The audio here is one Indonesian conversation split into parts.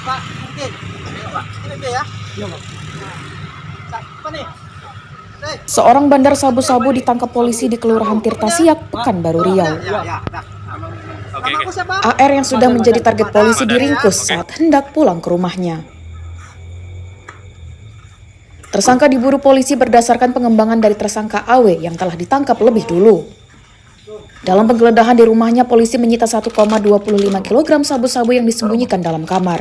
Pak, oke. Ayo, Pak. Ini dia ya. Iya, Pak. Nah, Apa nih? Nih. Seorang bandar sabu-sabu ditangkap polisi di Kelurahan Tirtasiak, Pekanbaru Riau. Ya, ya, nah. Nama aku siapa? AR yang sudah menjadi target polisi diringkus saat hendak pulang ke rumahnya. Tersangka diburu polisi berdasarkan pengembangan dari tersangka AW yang telah ditangkap lebih dulu. Dalam penggeledahan di rumahnya, polisi menyita 1,25 kg sabu-sabu yang disembunyikan dalam kamar.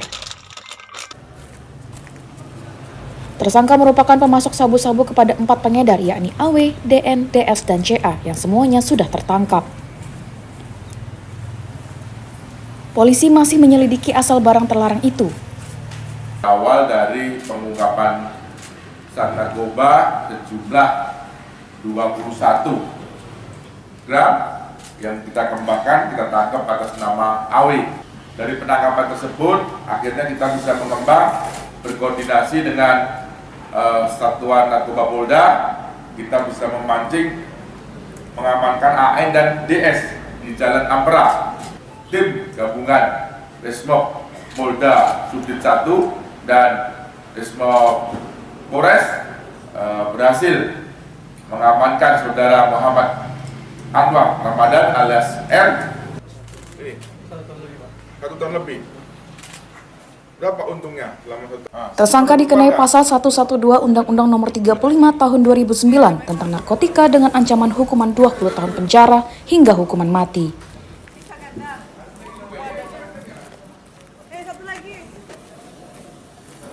Tersangka merupakan pemasok sabu-sabu kepada empat pengedar yakni AW, DN, DS, dan CA yang semuanya sudah tertangkap. Polisi masih menyelidiki asal barang terlarang itu. awal dari pengungkapan zat narkoba sejumlah 21 gram yang kita kembangkan, kita tangkap atas nama AW. Dari penangkapan tersebut, akhirnya kita bisa mengembang berkoordinasi dengan eh, Satuan Narkoba Polda, kita bisa memancing mengamankan AN dan DS di Jalan Ampera. Tim gabungan Resmob Polda Subdit 1 dan Resmob Polres eh, berhasil mengamankan saudara Muhammad Anwar Ramadan alias R. Ini satu tahun lebih. Berapa untungnya? Selama satu ah, Tersangka dikenai pasal 112 Undang-Undang Nomor 35 Tahun 2009 tentang narkotika dengan ancaman hukuman 20 tahun penjara hingga hukuman mati.